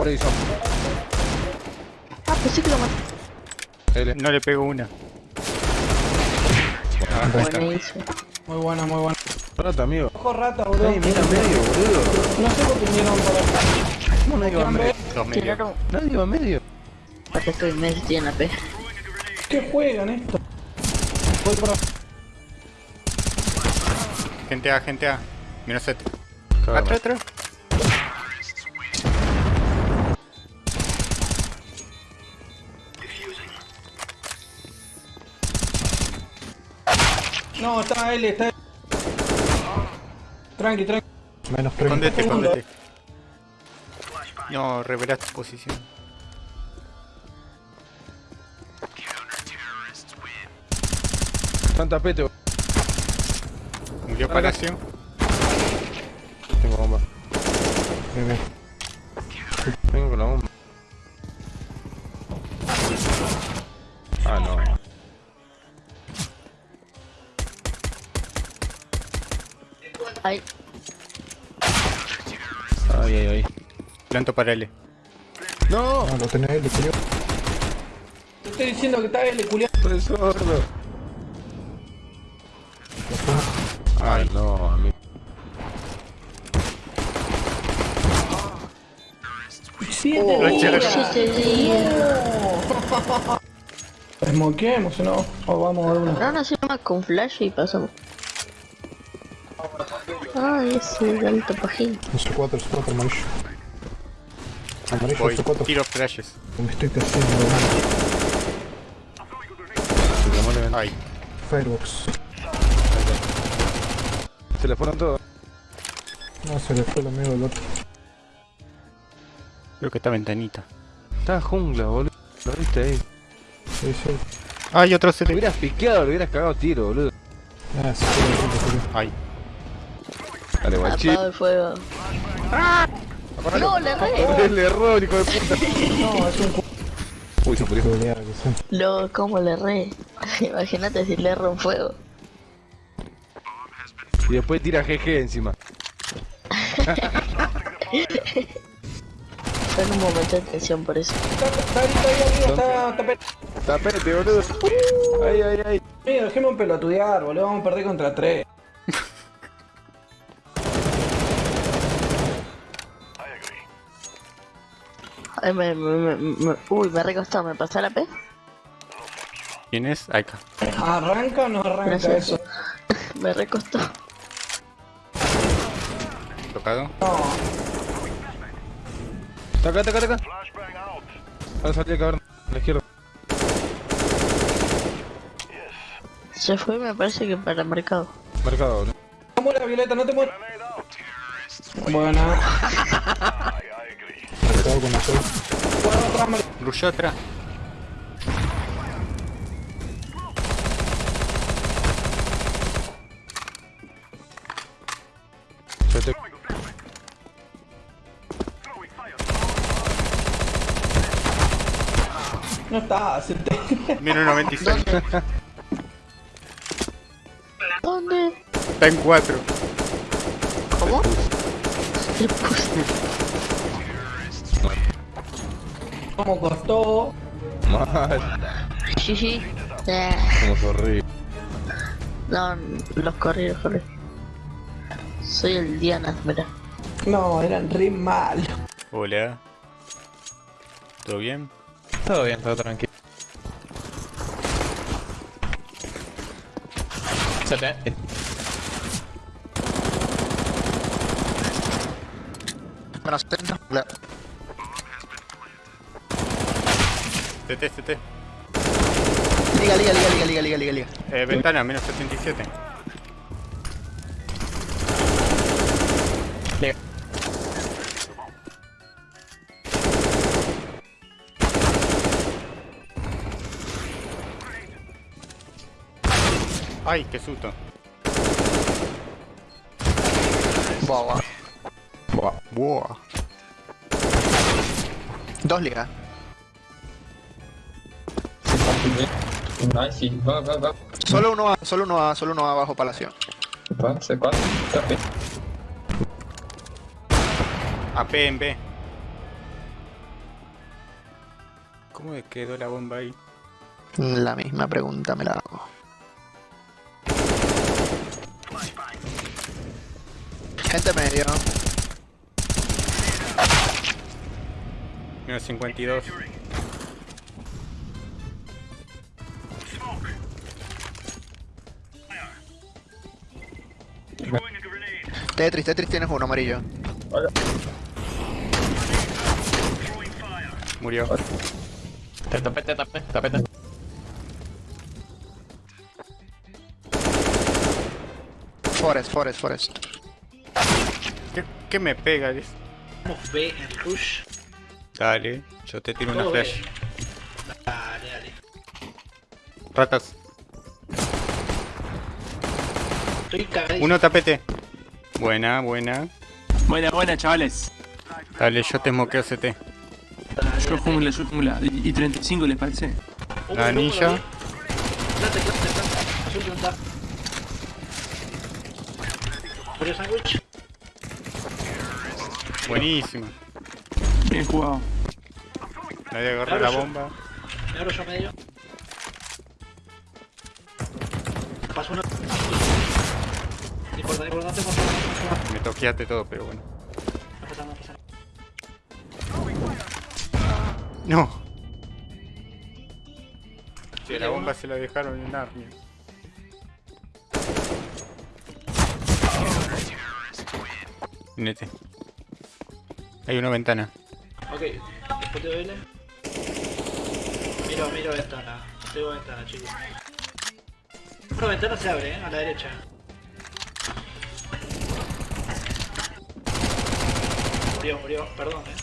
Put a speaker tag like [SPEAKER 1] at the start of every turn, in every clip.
[SPEAKER 1] Horizon.
[SPEAKER 2] Ah, pensé que lo maté.
[SPEAKER 1] L.
[SPEAKER 3] No le pego una.
[SPEAKER 2] Buenísimo.
[SPEAKER 4] Muy buena, muy buena.
[SPEAKER 1] Rata, amigo.
[SPEAKER 4] Ojo rata, boludo.
[SPEAKER 1] Ey, mira medio, boludo.
[SPEAKER 4] No sé por qué vinieron por acá.
[SPEAKER 1] ¿Cómo nadie va a medio?
[SPEAKER 3] Dos.
[SPEAKER 1] Nadie va a medio.
[SPEAKER 2] Acá estoy medio tiene la P.
[SPEAKER 4] ¿Qué juegan esto? Voy por acá.
[SPEAKER 3] Gente A, gente A. Menos 7.
[SPEAKER 1] Cagame.
[SPEAKER 3] Atrás, atrás.
[SPEAKER 4] No, está L, está L. Tranqui, tranqui.
[SPEAKER 5] Menos 30.
[SPEAKER 3] Escondete, escondete. No, revela tu posición.
[SPEAKER 1] Santa Pete, boludo.
[SPEAKER 3] Murió Palacio.
[SPEAKER 1] Tengo bomba.
[SPEAKER 5] Bien, bien.
[SPEAKER 1] Vengo con la bomba.
[SPEAKER 2] Ay,
[SPEAKER 1] Ay, ay, ay.
[SPEAKER 3] Planto para L.
[SPEAKER 1] ¡No!
[SPEAKER 5] Ah, lo tenés culiao.
[SPEAKER 4] Te estoy diciendo que está L, culiado.
[SPEAKER 1] Estoy sordo. Ay, no.
[SPEAKER 4] Siete días.
[SPEAKER 3] eché.
[SPEAKER 2] siete
[SPEAKER 4] ¿no? O vamos a ver una.
[SPEAKER 2] No, no se llama con flash y pasamos. Ay, ese alto pajín.
[SPEAKER 5] Sé 4, es 4 amarillo. Amarillo, es 4.
[SPEAKER 3] Tiro flashes.
[SPEAKER 5] Me estoy cayendo.
[SPEAKER 1] Se le muere.
[SPEAKER 3] Ay.
[SPEAKER 5] Firebox.
[SPEAKER 1] Se le fueron todos.
[SPEAKER 5] No, se le fue el amigo del otro.
[SPEAKER 3] Creo que está ventanita.
[SPEAKER 1] Está jungla, boludo. Lo viste ahí.
[SPEAKER 5] Sí, sí.
[SPEAKER 3] Ay, otro
[SPEAKER 1] Lo
[SPEAKER 3] 7.
[SPEAKER 1] hubieras piqueado, lo hubieras cagado tiro, boludo.
[SPEAKER 5] Ah, sí, sí, sí, sí, sí.
[SPEAKER 3] Ay.
[SPEAKER 1] Dale,
[SPEAKER 2] guachín. el fuego. ¡Ah! No, le erré.
[SPEAKER 1] Le erró, hijo de puta.
[SPEAKER 4] No, es un
[SPEAKER 1] Uy, se murió.
[SPEAKER 2] Lo, ¿cómo le erré? Imagínate si le erro un fuego.
[SPEAKER 1] Y después tira GG encima.
[SPEAKER 2] Está en un momento de tensión por eso.
[SPEAKER 4] Está ahí, está ahí, está
[SPEAKER 1] tapete. boludo. Uh. Ay, ay,
[SPEAKER 4] ay. Mira, dejemos pelotudear, boludo. Vamos a perder contra tres
[SPEAKER 2] Me, me, me, uy, me ha recostado, ¿me pasa la P?
[SPEAKER 3] ¿Quién es? Acá.
[SPEAKER 4] ¿Arranca o no arranca eso?
[SPEAKER 2] me recostó.
[SPEAKER 3] ¿Tocado?
[SPEAKER 4] No.
[SPEAKER 1] Toca, toca, toca. Va a salir, cabrón. A la izquierda.
[SPEAKER 2] Se fue, me parece que para mercado.
[SPEAKER 1] Mercado, ¿no?
[SPEAKER 4] No muera, Violeta, no te mueras. Buena.
[SPEAKER 5] Mercado con
[SPEAKER 4] atrás,
[SPEAKER 3] Rushó.
[SPEAKER 4] No está, se te...
[SPEAKER 3] Menos 96.
[SPEAKER 2] ¿Dónde?
[SPEAKER 3] Está en 4.
[SPEAKER 2] ¿Cómo? Se puso.
[SPEAKER 4] Como costó.
[SPEAKER 1] Mal.
[SPEAKER 2] Eh,
[SPEAKER 1] Como horrible.
[SPEAKER 2] no, los corrí, los corrí. Soy el Diana, mira.
[SPEAKER 4] No, eran re malos.
[SPEAKER 3] Hola. ¿Todo bien?
[SPEAKER 1] Todo bien, todo tranquilo.
[SPEAKER 6] Menos 70.
[SPEAKER 3] CT, CT.
[SPEAKER 6] Liga, liga, liga, liga, liga, liga, liga, liga.
[SPEAKER 3] Eh, ventana, menos 77.
[SPEAKER 6] Liga.
[SPEAKER 3] Ay, qué susto.
[SPEAKER 6] Boa, boa.
[SPEAKER 3] Buah.
[SPEAKER 6] Dos ligas.
[SPEAKER 7] Nice, va, va, va.
[SPEAKER 6] Solo uno A, solo uno A, solo uno A bajo palacio.
[SPEAKER 7] Va, C4, TP.
[SPEAKER 3] AP en B. ¿Cómo quedó la bomba ahí?
[SPEAKER 6] La misma pregunta me la hago. Gente medio.
[SPEAKER 3] Menos 52.
[SPEAKER 6] Tetris, Tetris tienes uno amarillo.
[SPEAKER 3] Murió.
[SPEAKER 8] Tapete, tapete, tapete.
[SPEAKER 6] Forest, Forest, Forest.
[SPEAKER 3] ¿Qué, qué me pega? Dice.
[SPEAKER 9] Vamos B en Rush.
[SPEAKER 3] Dale, yo te tiro una
[SPEAKER 9] B.
[SPEAKER 3] flash.
[SPEAKER 9] Dale, dale.
[SPEAKER 3] Ratas.
[SPEAKER 9] Estoy.
[SPEAKER 3] Uno tapete. Buena, buena.
[SPEAKER 10] Buena, buena, chavales.
[SPEAKER 3] Dale, yo te moqueo CT.
[SPEAKER 10] Yo jungla, yo jungla. ¿Y y 35 les parece?
[SPEAKER 3] La anilla. Buenísima.
[SPEAKER 10] Bien jugado.
[SPEAKER 3] Nadie agarró la bomba.
[SPEAKER 9] Me abro yo medio. Paso
[SPEAKER 3] Me toqueaste todo, pero bueno.
[SPEAKER 9] No
[SPEAKER 3] la bomba se la dejaron en Armia. Nete. Hay una ventana.
[SPEAKER 9] Ok, después de L. Miro, miro ventana. Tengo ventana, chicos. Una ventana se abre, eh, a la derecha. Murió, murió, perdón, eh.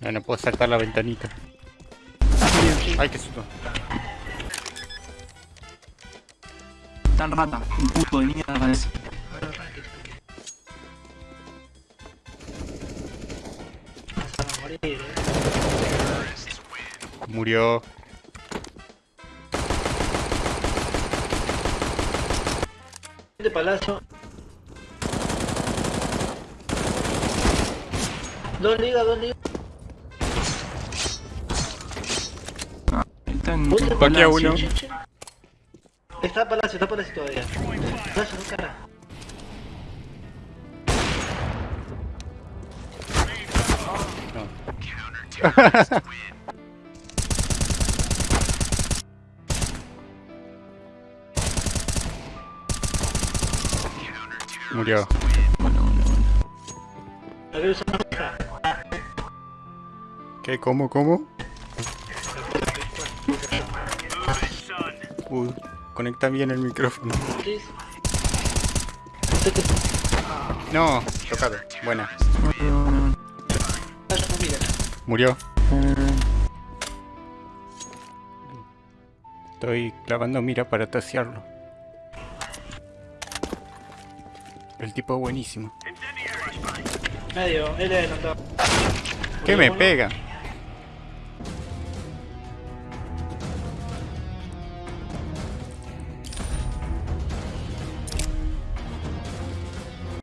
[SPEAKER 3] No, no puedo saltar la ventanita. Ay, qué susto.
[SPEAKER 10] Tan rata. Un puto de mierda parece.
[SPEAKER 9] Eh.
[SPEAKER 3] Murió.
[SPEAKER 9] Este palazo. Dos ligas, dos ligas.
[SPEAKER 10] Está en
[SPEAKER 9] Otro
[SPEAKER 3] Paquea uno.
[SPEAKER 9] Está palacio, está palacio todavía. Palacio, no cara.
[SPEAKER 3] Murió.
[SPEAKER 10] Bueno, bueno, bueno.
[SPEAKER 3] ¿Qué? ¿Cómo? ¿Cómo? Uy, conecta bien el micrófono. No, tocado. Buena. Murió. Estoy clavando mira para tasearlo. El tipo buenísimo.
[SPEAKER 9] Medio, L adelantado.
[SPEAKER 3] ¿Qué me pega?